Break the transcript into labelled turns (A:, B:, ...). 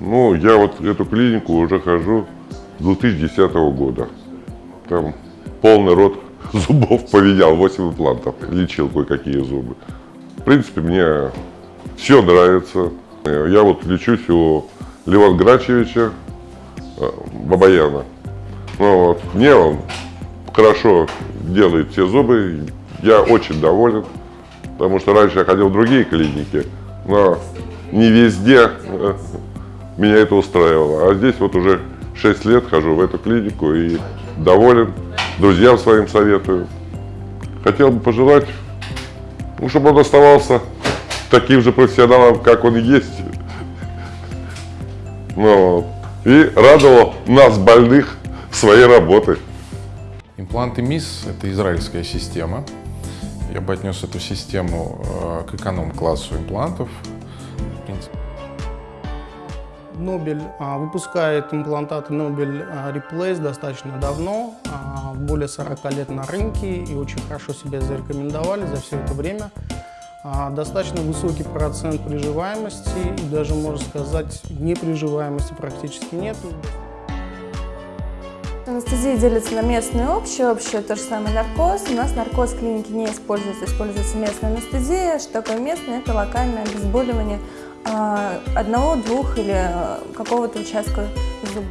A: Ну, я вот эту клинику уже хожу с 2010 года. Там полный рот зубов поменял, 8 имплантов, лечил кое-какие зубы. В принципе, мне все нравится. Я вот лечусь у Леван Грачевича э, Бабаяна. Ну, вот, мне он хорошо делает все зубы, я очень доволен, потому что раньше я ходил в другие клиники, но не везде э, меня это устраивало. А здесь вот уже 6 лет хожу в эту клинику и доволен, друзьям своим советую. Хотел бы пожелать, ну, чтобы он оставался таким же профессионалом, как он есть. Ну, и радовал нас, больных, своей работой.
B: Импланты МИС – это израильская система. Я бы отнес эту систему э, к эконом-классу имплантов. В принципе.
C: Нобель а, выпускает имплантаты Нобель а, Replace достаточно давно, а, более 40 лет на рынке и очень хорошо себя зарекомендовали за все это время. Достаточно высокий процент приживаемости и даже, можно сказать, неприживаемости практически нет.
D: Анестезия делится на местную и общую. Общую то же самое наркоз. У нас наркоз в клинике не используется, используется местная анестезия. Что такое местная? Это локальное обезболивание одного, двух или какого-то участка зуба.